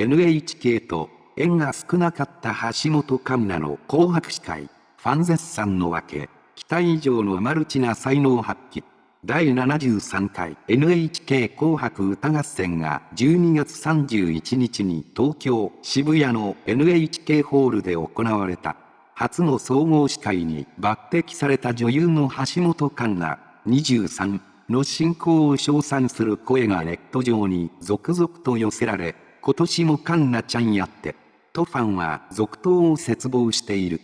NHK と縁が少なかった橋本環奈の紅白司会、ファン絶賛のわけ、期待以上のマルチな才能発揮。第73回 NHK 紅白歌合戦が12月31日に東京渋谷の NHK ホールで行われた。初の総合司会に抜擢された女優の橋本環奈23の進行を称賛する声がネット上に続々と寄せられ、今年も環奈ちゃんやって、とファンは続投を切望している。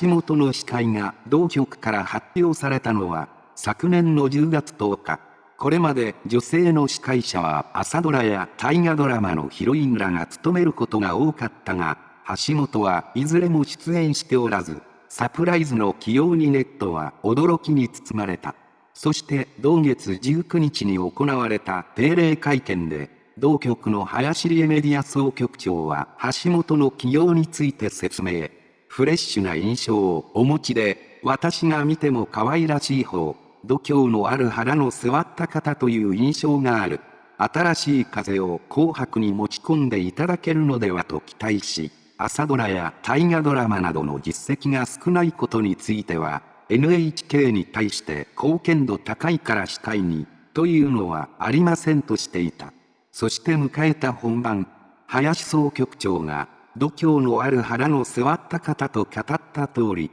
橋本の司会が同局から発表されたのは、昨年の10月10日。これまで女性の司会者は朝ドラや大河ドラマのヒロインらが務めることが多かったが、橋本はいずれも出演しておらず、サプライズの起用にネットは驚きに包まれた。そして同月19日に行われた定例会見で、同局の林理恵メディア総局長は橋本の起用について説明。フレッシュな印象をお持ちで、私が見ても可愛らしい方、度胸のある腹の座った方という印象がある。新しい風を紅白に持ち込んでいただけるのではと期待し、朝ドラや大河ドラマなどの実績が少ないことについては、NHK に対して貢献度高いから司会に、というのはありませんとしていた。そして迎えた本番、林総局長が、度胸のある腹の座った方と語った通り、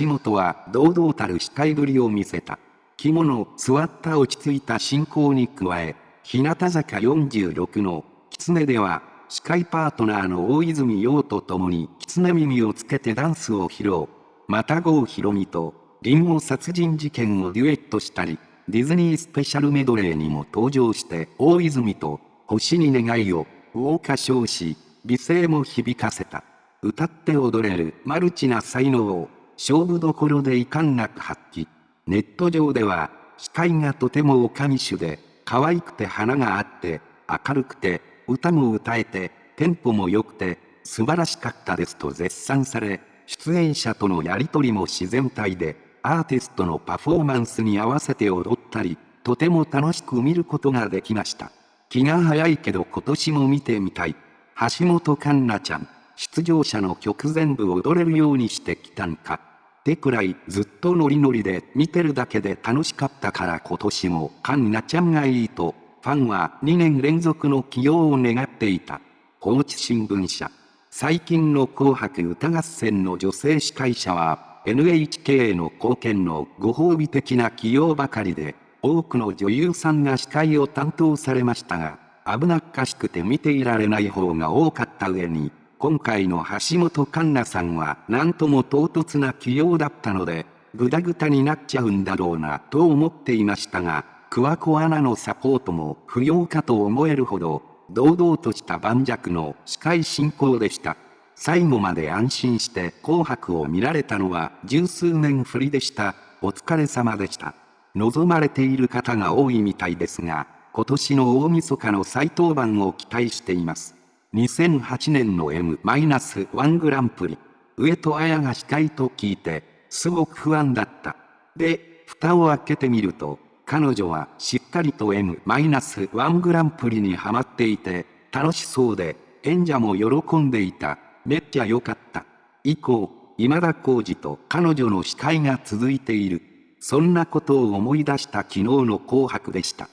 橋本は堂々たる司会ぶりを見せた。着物、座った落ち着いた進行に加え、日向坂46の、狐では、司会パートナーの大泉洋と共に狐耳をつけてダンスを披露。また郷ひろみと、リンゴ殺人事件をデュエットしたり、ディズニースペシャルメドレーにも登場して大泉と星に願いを、ウォーカ唱し、美声も響かせた。歌って踊れるマルチな才能を、勝負どころで遺憾なく発揮。ネット上では、司会がとてもおかみ種で、可愛くて花があって、明るくて、歌も歌えて、テンポも良くて、素晴らしかったですと絶賛され、出演者とのやりとりも自然体で、アーティストのパフォーマンスに合わせて踊ったり、とても楽しく見ることができました。気が早いけど今年も見てみたい。橋本環奈ちゃん、出場者の曲全部踊れるようにしてきたんか。ってくらいずっとノリノリで見てるだけで楽しかったから今年も環奈ちゃんがいいと、ファンは2年連続の起用を願っていた。高知新聞社。最近の紅白歌合戦の女性司会者は NHK への貢献のご褒美的な起用ばかりで、多くの女優さんが司会を担当されましたが、危なっかしくて見ていられない方が多かった上に、今回の橋本環奈さんは何とも唐突な起用だったので、ぐだぐだになっちゃうんだろうなと思っていましたが、桑子アナのサポートも不要かと思えるほど、堂々とした盤石の司会進行でした。最後まで安心して紅白を見られたのは十数年振りでした。お疲れ様でした。望まれている方が多いみたいですが、今年の大晦日の再登板を期待しています。2008年の M-1 グランプリ、上戸彩が司会と聞いて、すごく不安だった。で、蓋を開けてみると、彼女はしっかりと M-1 グランプリにハマっていて、楽しそうで、演者も喜んでいた。めっちゃ良かった。以降、今田耕司と彼女の司会が続いている。そんなことを思い出した昨日の紅白でした。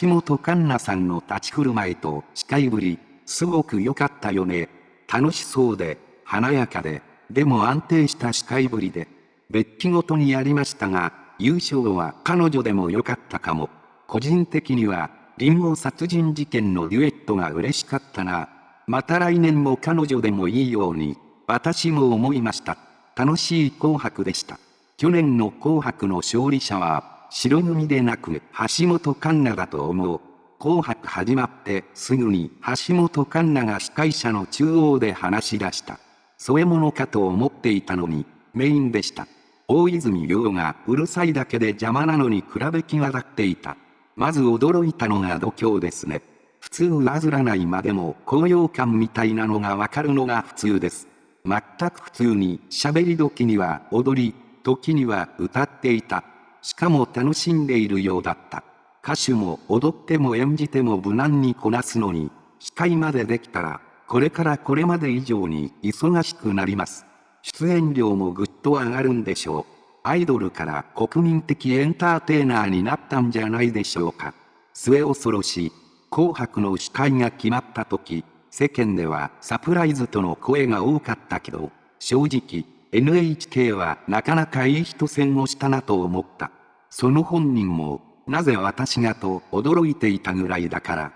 橋本環奈さんの立ち振る舞いと司会ぶり、すごく良かったよね。楽しそうで、華やかで、でも安定した司会ぶりで、別記ごとにやりましたが、優勝は彼女でも良かったかも。個人的には、リンゴ殺人事件のデュエットが嬉しかったな。また来年も彼女でもいいように、私も思いました。楽しい紅白でした。去年の紅白の勝利者は、白組でなく橋本環奈だと思う。紅白始まってすぐに橋本環奈が司会者の中央で話し出した。添え物かと思っていたのに、メインでした。大泉洋がうるさいだけで邪魔なのに比べ際立っていた。まず驚いたのが度胸ですね。普通上ずらないまでも高揚感みたいなのがわかるのが普通です。全く普通に喋り時には踊り、時には歌っていた。しかも楽しんでいるようだった。歌手も踊っても演じても無難にこなすのに、司会までできたら、これからこれまで以上に忙しくなります。出演料もぐっと上がるんでしょう。アイドルから国民的エンターテイナーになったんじゃないでしょうか。末恐ろしい。紅白の司会が決まった時、世間ではサプライズとの声が多かったけど、正直、NHK はなかなかいい人選をしたなと思った。その本人も、なぜ私がと驚いていたぐらいだから、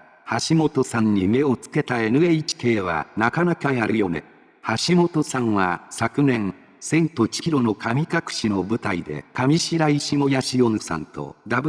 橋本さんに目をつけた NHK はなかなかやるよね。橋本さんは昨年、千と千尋の神隠しの舞台で上白石萌やしおんさんとダブル